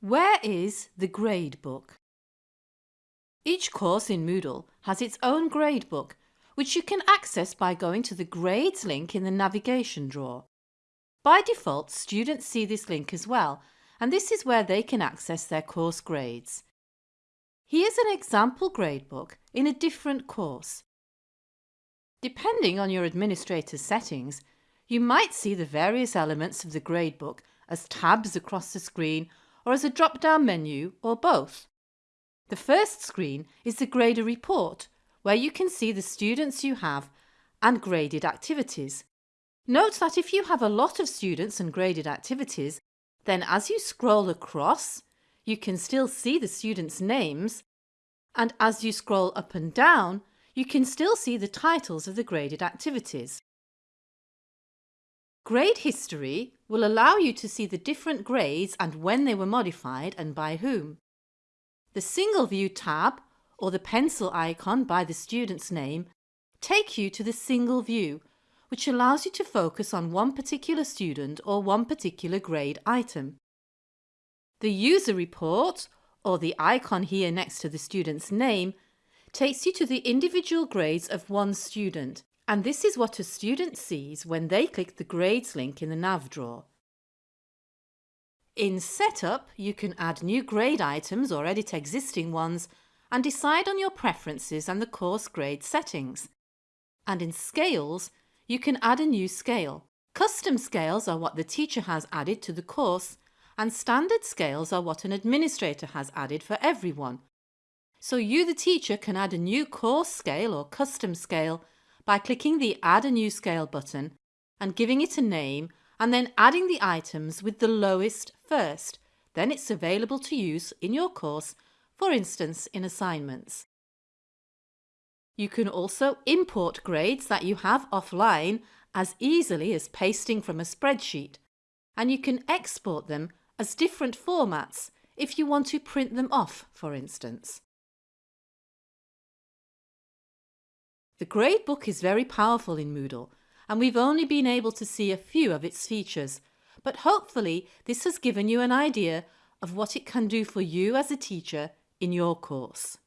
Where is the gradebook? Each course in Moodle has its own gradebook which you can access by going to the Grades link in the navigation drawer. By default students see this link as well and this is where they can access their course grades. Here's an example gradebook in a different course. Depending on your administrator's settings, you might see the various elements of the gradebook as tabs across the screen or as a drop-down menu or both. The first screen is the grader report where you can see the students you have and graded activities. Note that if you have a lot of students and graded activities, then as you scroll across, you can still see the students' names and as you scroll up and down, you can still see the titles of the graded activities. Grade history will allow you to see the different grades and when they were modified and by whom. The Single View tab or the pencil icon by the student's name take you to the single view which allows you to focus on one particular student or one particular grade item. The user report or the icon here next to the student's name takes you to the individual grades of one student and this is what a student sees when they click the grades link in the nav drawer. In Setup, you can add new grade items or edit existing ones and decide on your preferences and the course grade settings. And in Scales, you can add a new scale. Custom scales are what the teacher has added to the course and standard scales are what an administrator has added for everyone. So you the teacher can add a new course scale or custom scale by clicking the Add a New Scale button and giving it a name and then adding the items with the lowest first. Then it's available to use in your course, for instance in assignments. You can also import grades that you have offline as easily as pasting from a spreadsheet and you can export them as different formats if you want to print them off, for instance. The gradebook is very powerful in Moodle and we've only been able to see a few of its features, but hopefully this has given you an idea of what it can do for you as a teacher in your course.